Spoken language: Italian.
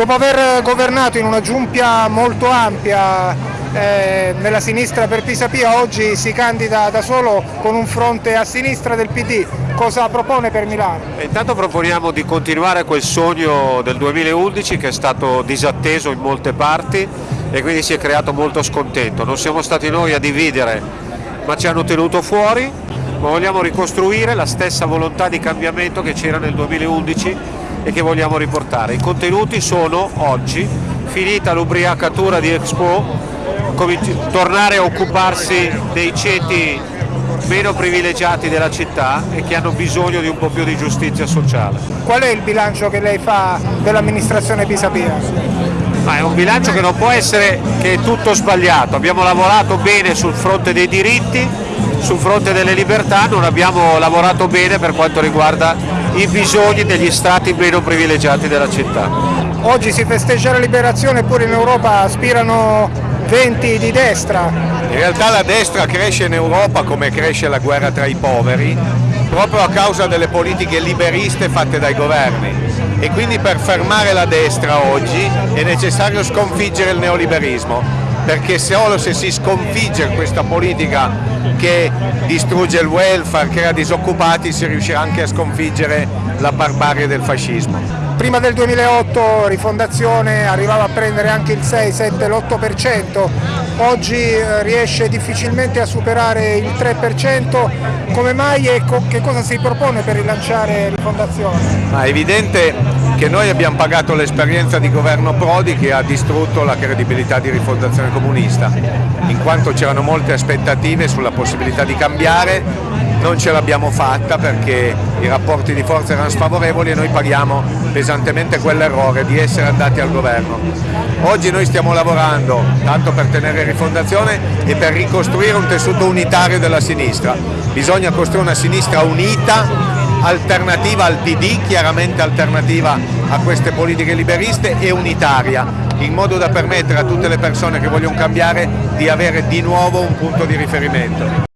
Dopo aver governato in una giunta molto ampia eh, nella sinistra per Pisapia, oggi si candida da solo con un fronte a sinistra del PD. Cosa propone per Milano? Intanto proponiamo di continuare quel sogno del 2011 che è stato disatteso in molte parti e quindi si è creato molto scontento. Non siamo stati noi a dividere ma ci hanno tenuto fuori, ma vogliamo ricostruire la stessa volontà di cambiamento che c'era nel 2011 e che vogliamo riportare. I contenuti sono oggi, finita l'ubriacatura di Expo, tornare a occuparsi dei ceti meno privilegiati della città e che hanno bisogno di un po' più di giustizia sociale. Qual è il bilancio che lei fa dell'amministrazione Pisapia? Ma è un bilancio che non può essere che è tutto sbagliato, abbiamo lavorato bene sul fronte dei diritti, sul fronte delle libertà, non abbiamo lavorato bene per quanto riguarda i bisogni degli stati meno privilegiati della città. Oggi si festeggia la liberazione eppure in Europa aspirano venti di destra. In realtà la destra cresce in Europa come cresce la guerra tra i poveri proprio a causa delle politiche liberiste fatte dai governi e quindi per fermare la destra oggi è necessario sconfiggere il neoliberismo perché solo se si sconfigge questa politica che distrugge il welfare, crea disoccupati, si riuscirà anche a sconfiggere la barbarie del fascismo. Prima del 2008 Rifondazione arrivava a prendere anche il 6, 7, l'8%, oggi eh, riesce difficilmente a superare il 3%, come mai e che cosa si propone per rilanciare Rifondazione? è evidente che noi abbiamo pagato l'esperienza di governo Prodi che ha distrutto la credibilità di rifondazione comunista, in quanto c'erano molte aspettative sulla possibilità di cambiare, non ce l'abbiamo fatta perché i rapporti di forza erano sfavorevoli e noi paghiamo pesantemente quell'errore di essere andati al governo. Oggi noi stiamo lavorando tanto per tenere rifondazione e per ricostruire un tessuto unitario della sinistra. Bisogna costruire una sinistra unita alternativa al PD, chiaramente alternativa a queste politiche liberiste e unitaria, in modo da permettere a tutte le persone che vogliono cambiare di avere di nuovo un punto di riferimento.